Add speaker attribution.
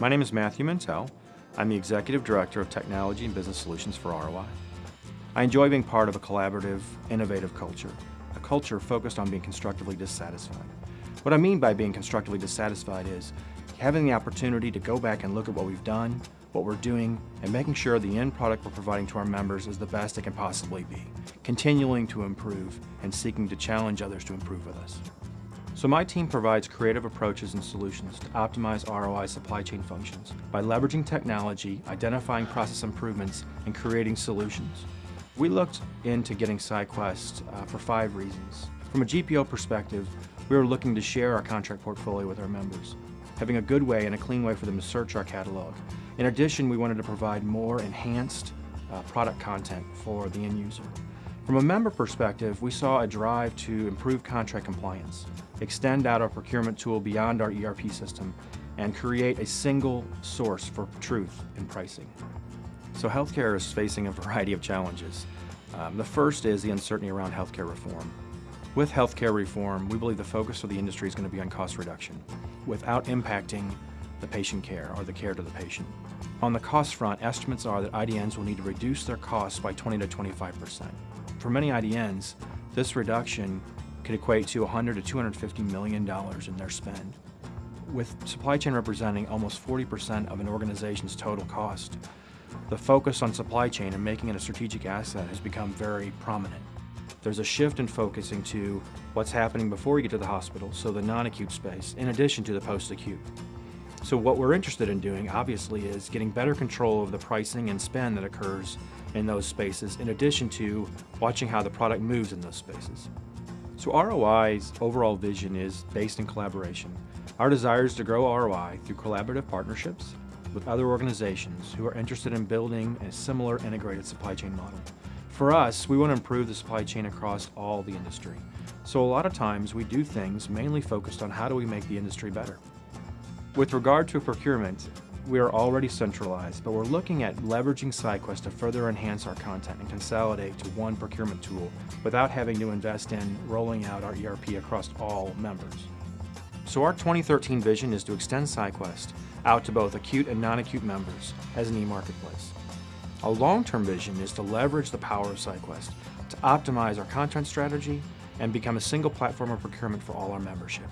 Speaker 1: My name is Matthew Mintel. I'm the Executive Director of Technology and Business Solutions for ROI. I enjoy being part of a collaborative, innovative culture, a culture focused on being constructively dissatisfied. What I mean by being constructively dissatisfied is having the opportunity to go back and look at what we've done, what we're doing, and making sure the end product we're providing to our members is the best it can possibly be, continuing to improve and seeking to challenge others to improve with us. So my team provides creative approaches and solutions to optimize ROI supply chain functions by leveraging technology, identifying process improvements, and creating solutions. We looked into getting SciQuest uh, for five reasons. From a GPO perspective, we were looking to share our contract portfolio with our members, having a good way and a clean way for them to search our catalog. In addition, we wanted to provide more enhanced uh, product content for the end user. From a member perspective, we saw a drive to improve contract compliance, extend out our procurement tool beyond our ERP system, and create a single source for truth in pricing. So healthcare is facing a variety of challenges. Um, the first is the uncertainty around healthcare reform. With healthcare reform, we believe the focus of the industry is going to be on cost reduction without impacting the patient care or the care to the patient. On the cost front, estimates are that IDNs will need to reduce their costs by 20 to 25 percent. For many IDNs, this reduction could equate to 100 to 250 million dollars in their spend. With supply chain representing almost 40% of an organization's total cost, the focus on supply chain and making it a strategic asset has become very prominent. There's a shift in focusing to what's happening before you get to the hospital, so the non-acute space, in addition to the post-acute. So what we're interested in doing, obviously, is getting better control of the pricing and spend that occurs in those spaces, in addition to watching how the product moves in those spaces. So ROI's overall vision is based in collaboration. Our desire is to grow ROI through collaborative partnerships with other organizations who are interested in building a similar integrated supply chain model. For us, we want to improve the supply chain across all the industry. So a lot of times we do things mainly focused on how do we make the industry better. With regard to procurement, we are already centralized, but we're looking at leveraging SciQuest to further enhance our content and consolidate to one procurement tool without having to invest in rolling out our ERP across all members. So our 2013 vision is to extend SciQuest out to both acute and non-acute members as an e-marketplace. Our long-term vision is to leverage the power of SciQuest to optimize our content strategy and become a single platform of procurement for all our membership.